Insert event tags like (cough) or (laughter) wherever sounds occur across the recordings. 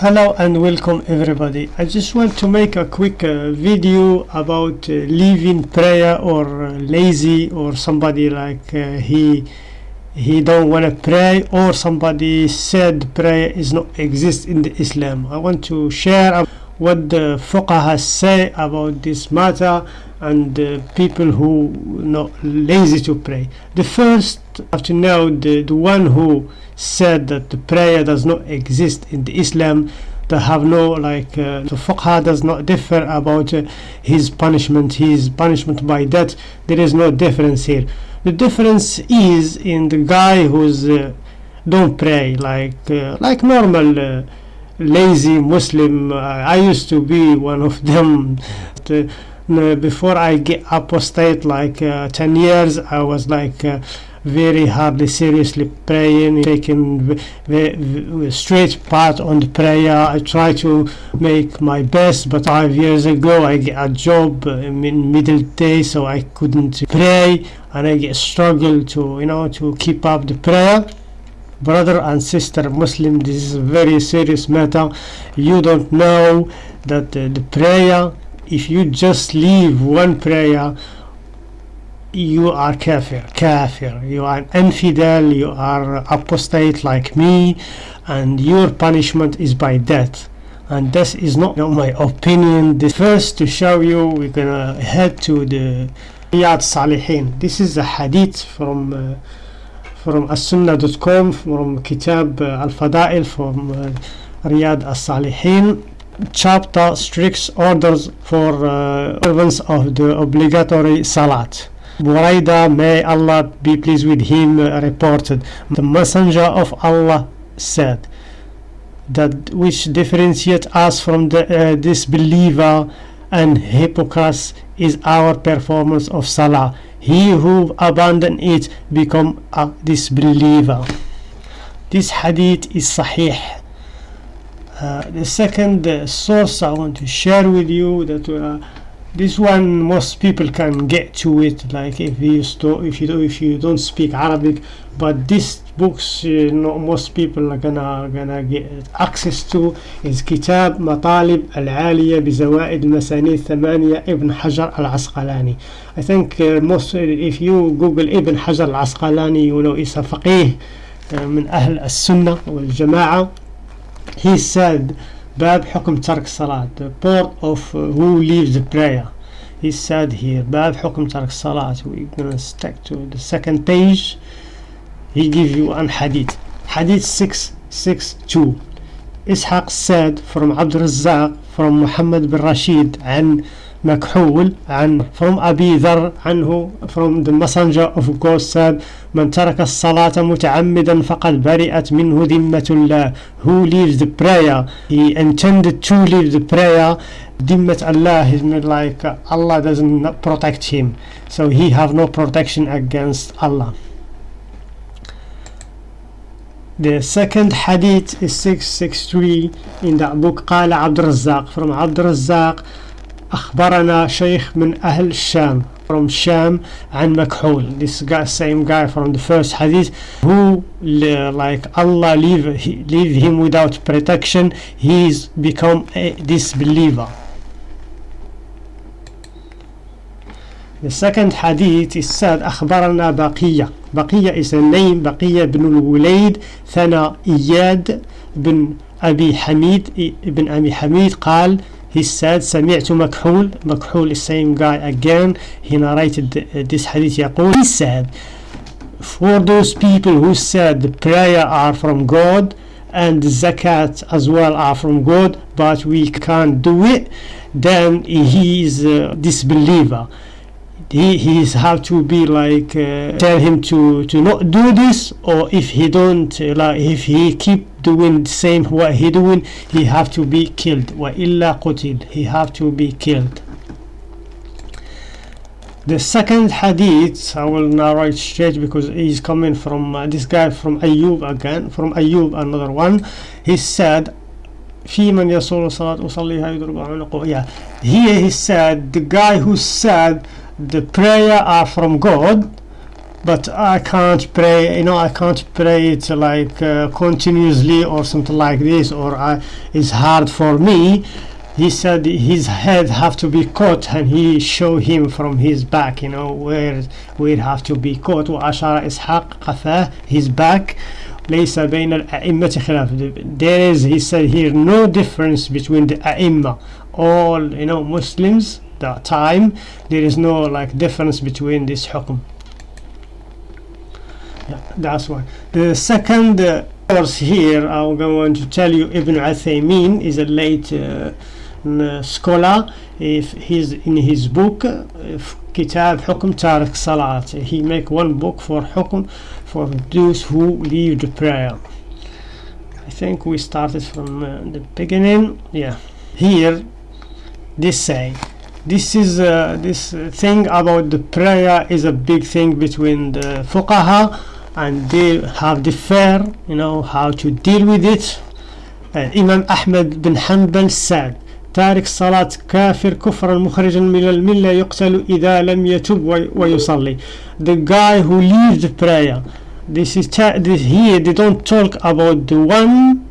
Hello and welcome everybody. I just want to make a quick uh, video about uh, leaving prayer or uh, lazy or somebody like uh, he he don't want to pray or somebody said prayer is not exist in the Islam. I want to share what the fuqaha say about this matter and uh, people who not lazy to pray. The first have to know the, the one who said that the prayer does not exist in the Islam they have no like uh, the fuqaha does not differ about uh, his punishment his punishment by death. There is no difference here. The difference is in the guy who's uh, don't pray like uh, like normal uh, lazy muslim. Uh, i used to be one of them. (laughs) The, before i get apostate like 10 years i was like very hardly seriously praying taking straight path on the prayer. I try to make my best but five years ago i get a job in middle day so i couldn't pray and i get struggle to you know to keep up the prayer. Brother and sister muslim this is a very serious matter. You don't know that uh, the prayer if you just leave one prayer you are kafir kafir. You are an infidel you are apostate like me and your punishment is by death. And this is not my opinion. The first to show you we're gonna head to the Riyad Salihin. This is a hadith from uh, from as-sunnah.com from kitab uh, al-fada'il from uh, Riyad al-Salihin chapter strict orders for uh, observance of the obligatory salat Buraida, may Allah be pleased with him, uh, reported, the messenger of Allah said, that which differentiates us from the uh, disbeliever and hypocrite is our performance of salah. He who abandon it become a disbeliever. This hadith is sahih. Uh, the second uh, source I want to share with you that uh, this one most people can get to it like if you if you if you don't speak Arabic but this books uh, not most people are gonna gonna get access to is كتاب مطالب العالية بزوائد مسانيد ثمانية ابن حجر العسقلاني I think uh, most if you google ابن حجر العسقلاني you know is a فقيه uh, من أهل السنة والجماعة he said باب حكم ترك الصلاة the part of uh, who leaves the prayer he said here باب حكم ترك الصلاة we're gonna stick to the second page he give you an hadith hadith 662 إسحاق said from عبد الرزاق from محمد بن رشيد عن مكحول عن from أبي ذر عنه from the messenger of God said من ترك الصلاة متعمدا فقد برئت منه ذمة الله who leaves the prayer he intended to leave the prayer ذمة Allah is like uh, Allah doesn't protect him so he have no protection against Allah The second hadith is 663 in the book قال عبد الرزاق from عبد الرزاق أخبرنا شيخ من أهل الشام from Sham عن مكحول this guy same guy from the first hadith who like Allah leave, leave him without protection he's become a disbeliever The second hadith is said أخبرنا بقية بقية is a name بقية بن الوليد ثنا إياد بن أبي حميد بن أبي حميد قال he said سمعت مكحول مكحول is same guy again he narrated this hadith يقول he said for those people who said the prayer are from God and the zakat as well are from God but we can't do it then he is a disbeliever he he's have to be like uh, tell him to to not do this or if he don't uh, like if he keep doing the same what he doing he have to be killed wa illa qutil he have to be killed the second hadith I will narrate straight because he's coming from uh, this guy from Ayub again from Ayub another one he said في من يصول الصلاة أصليها يضرب عنقه yeah here he said the guy who said the prayer are from God but I can't pray you know I can't pray it like uh, continuously or something like this or I, it's hard for me he said his head have to be cut and he show him from his back you know where where have to be cut وأشار إسحاق قفاه his back ليس بين الأئمة خلاف there is he said here no difference between the أئمة all you know Muslims the time there is no like difference between this hukum. yeah, that's why the second uh, course here I'm going to tell you Ibn Uthaymeen is a late uh, scholar if he's in his book uh, Kitab Hukum Tariq Salat he make one book for hukum for those who leave the prayer I think we started from uh, the beginning yeah here this say this is uh, this thing about the prayer is a big thing between the fuqaha and they have differ you know how to deal with it uh, Imam Ahmed bin Hanbal said تارك الصلاة كافر كفرا مخرجا من الملة يقتل إذا لم يتب ويصلي the guy who leaves the prayer this is this here they don't talk about the one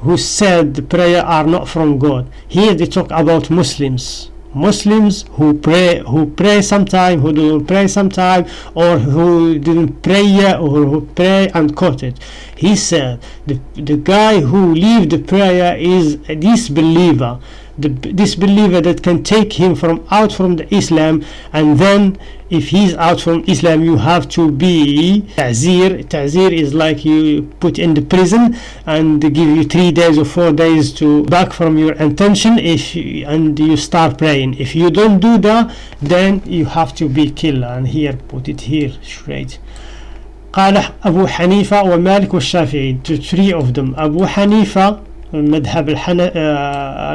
who said the prayer are not from God here they talk about Muslims Muslims who pray who pray sometime who don't pray sometime or who didn't pray or who pray and quote it. He said the, the guy who leave the prayer is a disbeliever the disbeliever that can take him from out from the Islam and then if he's out from Islam you have to be ta'zir ta'zir is like you put in the prison and they give you three days or four days to back from your intention if and you start praying if you don't do that then you have to be killed and here put it here straight قال أبو حنيفة ومالك والشافعي to three of them أبو حنيفة المذهب الحن...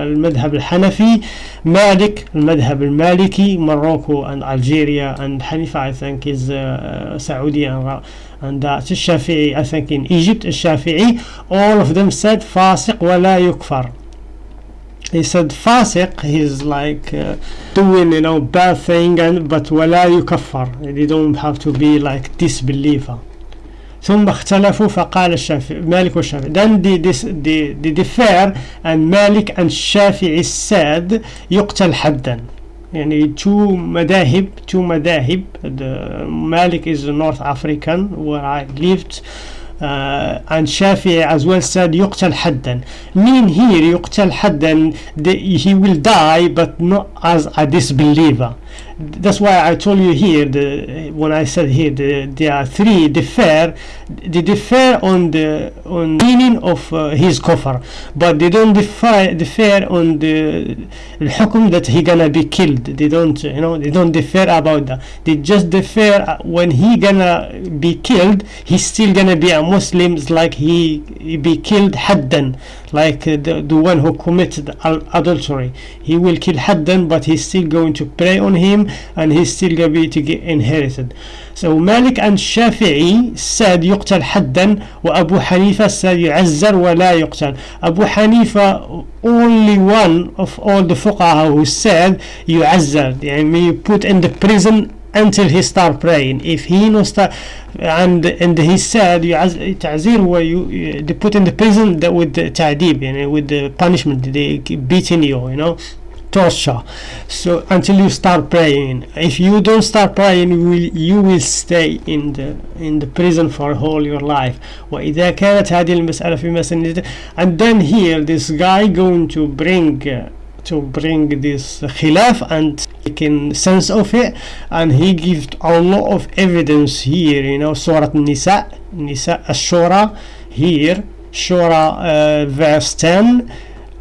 المذهب الحنفي مالك المذهب المالكي Morocco and Algeria and Hanifa I think is uh, Saudi and, and that's الشافعي I think in Egypt الشافعي all of them said فاسق ولا يكفر he said فاسق he's like uh, doing you know bad thing and but ولا يكفر they don't have to be like disbeliever ثم اختلفوا فقال الشافعي مالك والشافعي then they, they, they differ and مالك and الشافعي said يقتل حدا يعني two مذاهب two مذاهب the Malik is North African where I lived uh, and Shafi'i as well said يقتل حدا mean here يقتل حدا he will die but not as a disbeliever that's why I told you here the what I said here the, there are three differ they differ on the on meaning of uh, his kofar but they don't defer differ on the hukum that he gonna be killed. They don't you know they don't differ about that. They just differ uh, when he gonna be killed he's still gonna be a Muslim like he, he be killed haddan like uh, the, the one who committed adultery. He will kill haddan but he's still going to pray on him and he's still going to be to get inherited so Malik and Shafi'i said يقتل حدا وأبو حنيفة said يعزر ولا يقتل أبو حنيفة only one of all the fuqaha who said يعزر يعني put in the prison until he start praying if he no start and and he said تعزير هو they put in the prison that with the تعذيب يعني with the punishment they beating you you know torture so until you start praying if you don't start praying you will, you will stay in the in the prison for all your life وإذا كانت هذه المسألة في مسألة and then here this guy going to bring uh, to bring this khilaf and making sense of it and he gives a lot of evidence here you know Surah Nisa Nisa Ashura here Shura uh, verse 10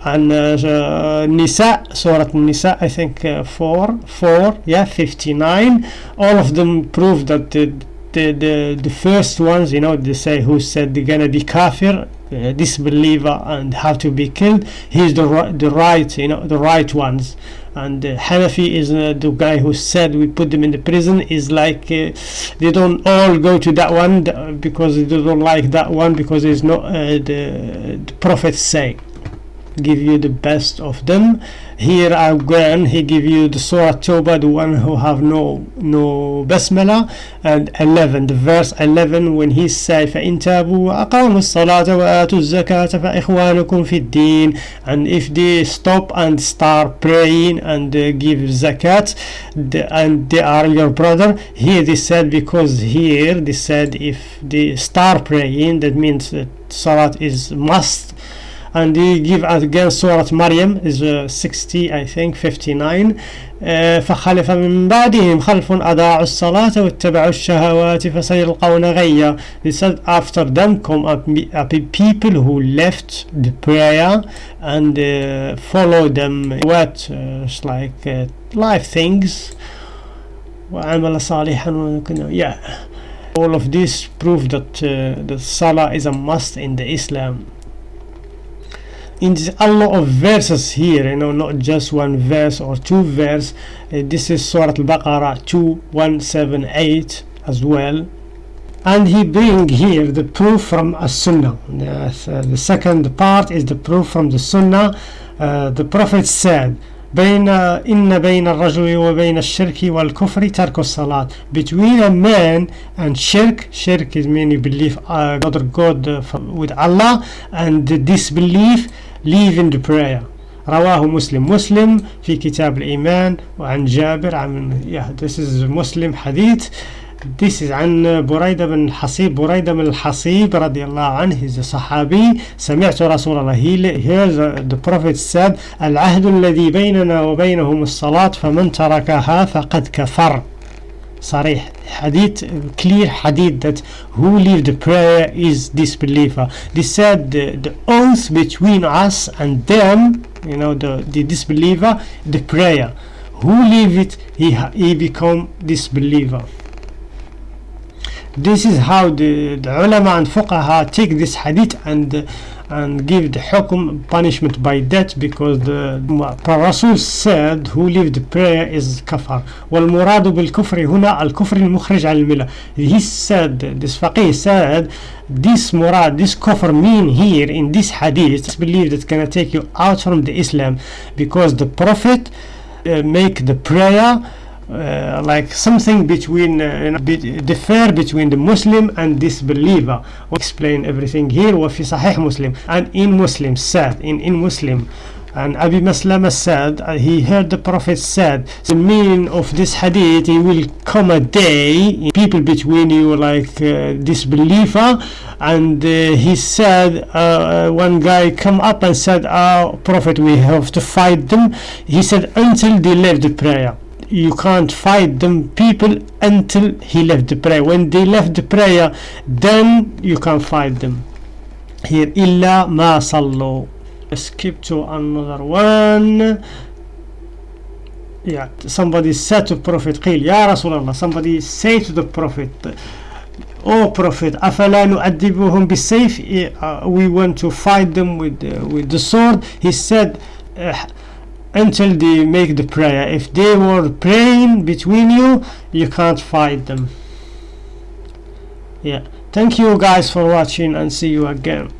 and uh, Nisa Surah Nisa I think uh, 4 4 yeah 59 all of them prove that the the, the, the first ones you know they say who said they're gonna be kafir uh, disbeliever and have to be killed he's the, the right you know the right ones. And uh, Hanafi is uh, the guy who said we put them in the prison is like uh, they don't all go to that one because they don't like that one because it's not uh, the, the prophets say give you the best of them here again he give you the surah Tawbah the one who have no no basmala and 11 the verse 11 when he say فإن تابوا وأقاموا الصلاة وآتوا الزكاة فإخوانكم في الدين and if they stop and start praying and uh, give zakat the, and they are your brother here they said because here they said if they start praying that means that salat is must and they give again Surah Maryam is uh, 60 I think 59 uh, فخلف من بعدهم خلف أضاعوا الصلاة واتبعوا الشهوات فسيلقون غيا they said after them come up, up people who left the prayer and uh, follow them what uh, like uh, life things وعمل صالحا yeah all of this prove that uh, the salah is a must in the Islam in a lot of verses here you know not just one verse or two verse. Uh, this is surah al-baqarah 2178 as well. And he bring here the proof from a sunnah yes, uh, the second part is the proof from the sunnah. Uh, the prophet said بين إن بين الرجل وبين الشرك والكفر ترك الصلاة between a man and shirk shirk is meaning believe uh, other God uh, with Allah and disbelief leaving the prayer رواه مسلم مسلم في كتاب الإيمان وعن جابر عن yeah this is Muslim hadith This is عن بريدة بن حصيب بريدة بن الحصيب رضي الله عنه he's a صحابي سمعت رسول الله he hears the prophet said العهد الذي بيننا وبينهم الصلاة فمن تركها فقد كفر صريح حديث clear hadith that who leave the prayer is disbeliever they said the, the oath between us and them you know the, the disbeliever the prayer who leave it he, he become disbeliever this is how the, the ulama and fuqaha take this hadith and and give the hukum punishment by death because the Rasul said who leave the prayer is kafar والمراد بالكفر هنا الكفر المخرج عن الملة he said this faqih said this murad this kufr mean here in this hadith believe that gonna take you out from the Islam because the prophet uh, make the prayer uh, like something between uh, differ between the Muslim and disbeliever we'll explain everything here وفي صحيح Muslim and in Muslim said in in Muslim and Abi Maslama said uh, he heard the Prophet said the meaning of this hadith it will come a day people between you like uh, disbeliever and uh, he said uh, one guy come up and said oh Prophet we have to fight them he said until they left the prayer you can't fight them people until he left the prayer when they left the prayer then you can fight them here illa ma sallu skip to another one yeah somebody said to prophet قيل يا رسول الله somebody say to the prophet oh prophet أفلا نؤدبهم بالسيف uh, we want to fight them with uh, with the sword he said uh, until they make the prayer. If they were praying between you you can't fight them. Yeah. Thank you guys for watching and see you again